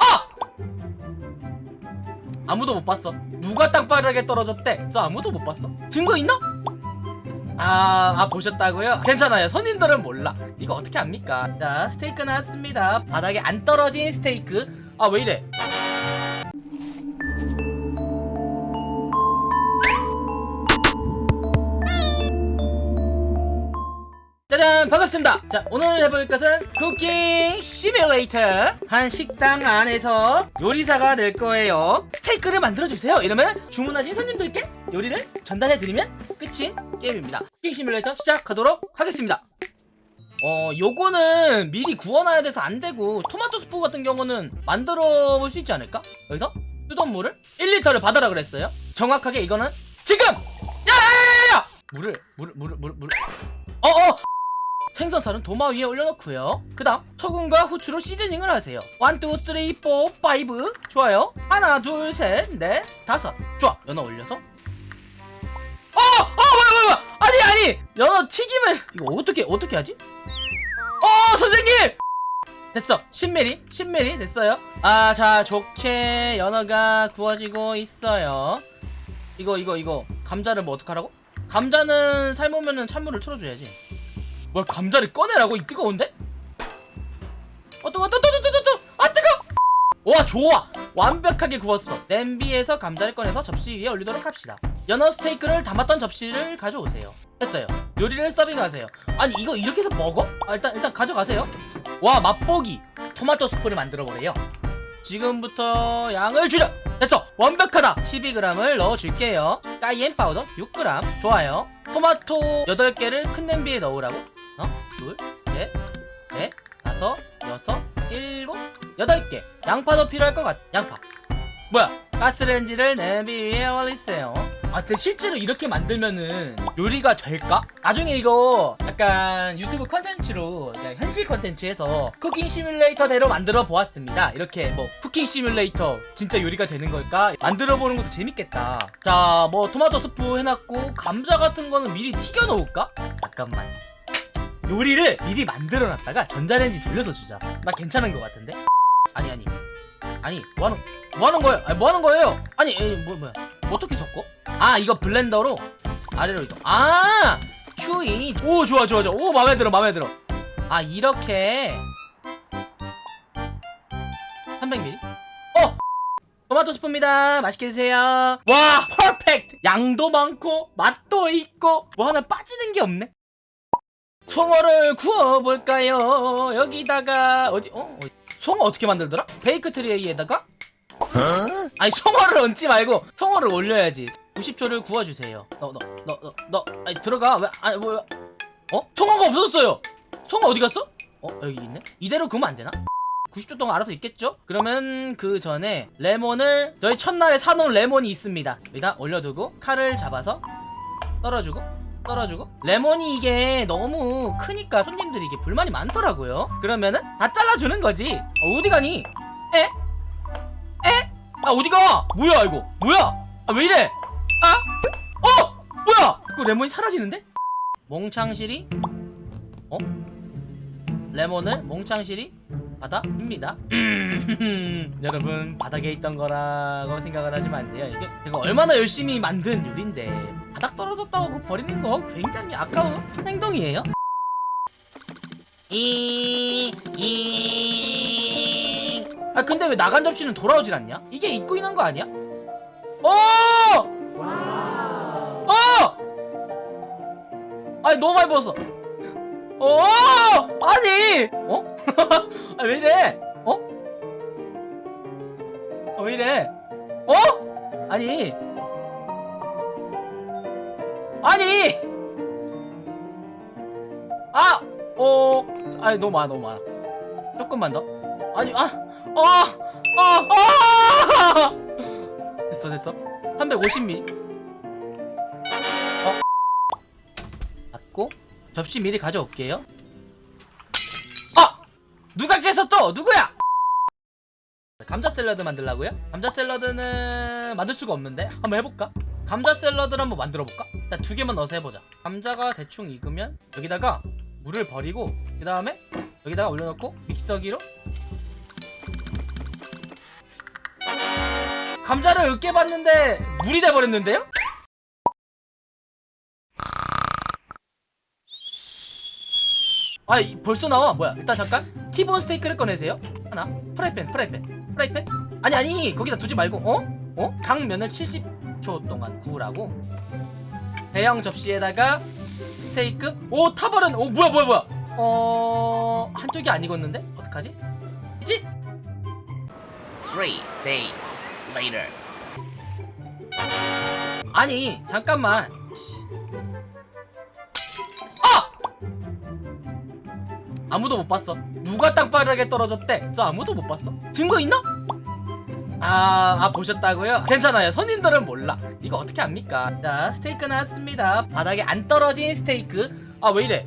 아! 아무도 못 봤어. 누가 땅바닥에 떨어졌대? 저 아무도 못 봤어. 증거 있나? 아, 아 보셨다고요? 괜찮아요. 손님들은 몰라. 이거 어떻게 합니까? 자 스테이크 나왔습니다. 바닥에 안 떨어진 스테이크. 아 왜 이래 짜잔 반갑습니다. 자 오늘 해볼 것은 쿠킹 시뮬레이터. 한 식당 안에서 요리사가 될 거예요. 스테이크를 만들어주세요. 이러면 주문하신 손님들께 요리를 전달해드리면 끝인 게임입니다. 쿠킹 시뮬레이터 시작하도록 하겠습니다. 어 요거는 미리 구워놔야 돼서 안되고 토마토 스프 같은 경우는 만들어 볼 수 있지 않을까? 여기서 뜨던 물을 1리터를 받아라 그랬어요. 정확하게 이거는 지금! 야야야야! 물을 물을 물을 물을 물을 어어 생선살은 도마 위에 올려놓고요. 그 다음 소금과 후추로 시즈닝을 하세요. 1, 2, 3, 4, 5 좋아요. 하나 둘 셋 넷 다섯. 좋아. 연어 올려서. 어! 어! 뭐야 뭐야 뭐야. 아니 아니. 연어 튀김을 이거 어떻게 어떻게 하지? 어 선생님! 됐어. 10mm 10mm 됐어요. 아 자 좋게 연어가 구워지고 있어요. 이거 이거 이거 감자를 뭐 어떡하라고? 감자는 삶으면은 찬물을 틀어줘야지 뭘 감자를 꺼내라고? 이 뜨거운데? 어 뜨거 뜨거 뜨거 뜨거 아 뜨거! 와 좋아! 완벽하게 구웠어. 냄비에서 감자를 꺼내서 접시 위에 올리도록 합시다. 연어 스테이크를 담았던 접시를 가져오세요. 됐어요. 요리를 서빙하세요. 아니 이거 이렇게 해서 먹어? 아, 일단 일단 가져가세요. 와 맛보기! 토마토 스프를 만들어버려요. 지금부터 양을 줄여! 됐어! 완벽하다! 12g을 넣어줄게요. cayenne powder 6g 좋아요. 토마토 8개를 큰 냄비에 넣으라고? 어? 둘, 셋, 넷, 다섯, 여섯, 일곱, 여덟 개. 양파도 필요할 것 같... 양파. 뭐야? 가스레인지를 냄비 위에 올리세요. 아 근데 실제로 이렇게 만들면은 요리가 될까? 나중에 이거 약간 유튜브 컨텐츠로 그냥 현실 컨텐츠에서 Cooking Simulator대로 만들어 보았습니다. 이렇게 뭐 Cooking Simulator 진짜 요리가 되는 걸까? 만들어 보는 것도 재밌겠다. 자 뭐 토마토 스프 해놨고 감자 같은 거는 미리 튀겨 놓을까? 잠깐만 요리를 미리 만들어 놨다가 전자레인지 돌려서 주자. 나 괜찮은 것 같은데? 아니 아니. 아니 뭐하는 뭐하는 거예요? 아니 뭐하는 거예요? 아니 에이, 뭐 뭐야? 어떻게 섞어? 아 이거 블렌더로? 아래로 이동 아! 큐이 오 좋아 좋아 좋아. 오 마음에 들어 마음에 들어. 아 이렇게. 300ml 어! 토마토 스프입니다. 맛있게 드세요. 와! perfect! 양도 많고 맛도 있고 뭐 하나 빠지는 게 없네 송어를 구워볼까요 여기다가 어디 어? 송어 어떻게 만들더라? bake tray에다가 아니 송어를 얹지 말고 송어를 올려야지 90초를 구워주세요 너 너 너 너너 아니 들어가 왜 아니 뭐야 어? 송어가 없어졌어요 송어 어디 갔어? 어 여기 있네 이대로 구우면 안 되나? 90초 동안 알아서 있겠죠? 그러면 그 전에 레몬을 저희 첫날에 사놓은 레몬이 있습니다 여기다 올려두고 칼을 잡아서 떨어주고 떨어주고 레몬이 이게 너무 크니까 손님들이 이게 불만이 많더라고요 그러면은 다 잘라주는 거지 어, 어디 가니? 에? 에? 아 어디 가? 뭐야 이거 뭐야? 아 왜 이래? 아? 어? 뭐야? 그 레몬이 사라지는데? 몽창실이 어? 레몬을 몽창실이 바닥입니다 여러분 바닥에 있던 거라고 생각을 안 돼요 이게 제가 얼마나 열심히 만든 요리인데 바닥 떨어졌다고 그거 버리는 거 굉장히 아까운 행동이에요 이... 이... 아 근데 왜 나간 접시는 돌아오질 않냐? 이게 입고 있는 거 아니야? 어! 어! 아니 너무 많이 부었어 어! 아니! 어? 아, 왜 이래? 어? 아, 왜 이래? 어? 아니. 아니! 아! 어, 아니, 너무 많아, 너무 많아. 조금만 더. 아니, 아! 아! 아! 아! 됐어, 됐어. 350ml. 어? 받고, 접시 미리 가져올게요. 누가 깼어 또 누구야 감자 샐러드 만들라고요? 감자 샐러드는 만들 수가 없는데 한번 해볼까? 감자 샐러드를 한번 만들어 볼까? 일단 두 개만 넣어서 해보자 감자가 대충 익으면 여기다가 물을 버리고 그 다음에 여기다가 올려놓고 믹서기로 감자를 으깨 봤는데 물이 돼버렸는데요? 아 이- 벌써 나와 뭐야 일단 잠깐 티본 스테이크를 꺼내세요 하나 프라이팬 프라이팬 프라이팬 아니 아니 거기다 두지 말고 어? 어? 강면을 70 초 동안 구우라고 대형 접시에다가 스테이크 오 타버른 오 뭐야 뭐야 뭐야 어 한쪽이 안 익었는데 어떡하지? 이지? Three days later. 아니 잠깐만 아! 아무도 못 봤어 누가 땅바닥에 떨어졌대 저 아무도 못 봤어 증거 있나? 아, 아 보셨다고요? 괜찮아요 손님들은 몰라 이거 어떻게 합니까 자 스테이크 나왔습니다 바닥에 안 떨어진 스테이크 아 왜 이래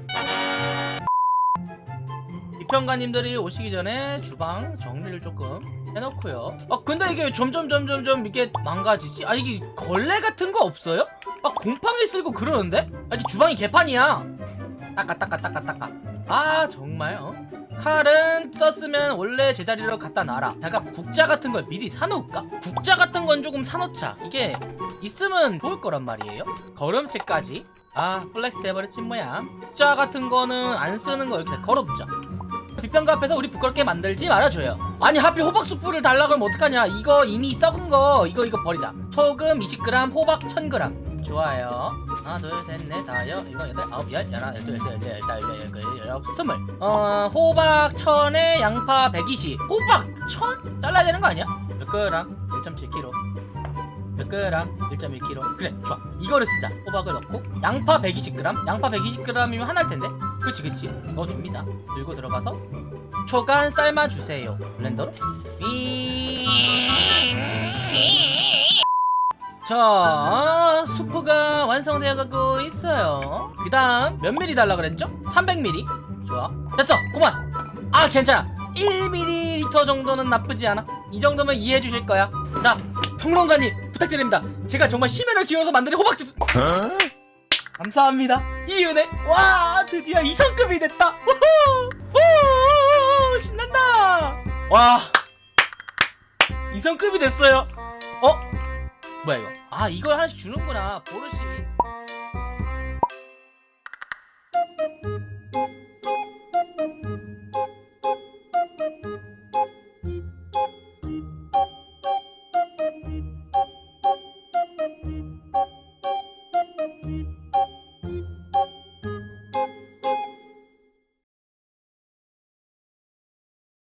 비평가님들이 오시기 전에 주방 정리를 조금 해놓고요 아 근데 이게 점점 점점 점 이게 망가지지? 아 이게 걸레 같은 거 없어요? 막 곰팡이 쓸고 그러는데? 아 이게 주방이 개판이야 닦아 닦아 닦아 닦아 아 정말 어? 칼은 썼으면 원래 제자리로 갖다 놔라. 잠깐 국자 같은 걸 미리 사놓을까? 국자 같은 건 조금 사놓자. 이게 있으면 좋을 거란 말이에요. 거름체까지. 아 flex 해버렸지 뭐야. 국자 같은 거는 안 쓰는 거 이렇게 걸어두자. 비평가 앞에서 우리 부끄럽게 만들지 말아줘요. 아니 하필 호박 수프를 달라 그러면 어떡하냐. 이거 이미 썩은 거. 이거 이거 버리자. 소금 20g 호박 1000g 좋아요. 하나 둘셋넷 다섯 일곱 여덟 아홉 열 열하나 열둘 열셋 열넷 열다섯 열여덟 열아홉 열열 스물. 어 호박 1000에 양파 120 호박 1000? 잘라야 되는 거 아니야? 몇 그램? 1.7kg 몇 그램? 1.1kg 그래 좋아. 이거를 쓰자. 호박을 넣고 양파 120g 양파 120g이면 하나일 텐데. 그치 그치 넣어줍니다. 들고 들어가서 초간 삶아주세요. 블렌더로 자 수프가 완성되어 가고 있어요. 그 다음 몇 미리 달라 그랬죠? 300ml 좋아. 됐어. 그만. 아 괜찮아. 1ml 정도는 나쁘지 않아. 이 정도면 이해해 주실 거야. 자 평론가님 부탁드립니다. 제가 정말 심혈을 기울여서 만든 호박주스. 감사합니다. 이 은혜. 와 드디어 2성급이 됐다. 우후! 우 신난다. 와. 2성급이 됐어요. 어? 뭐야 이거? 아 이걸 하나씩 주는구나. 보르시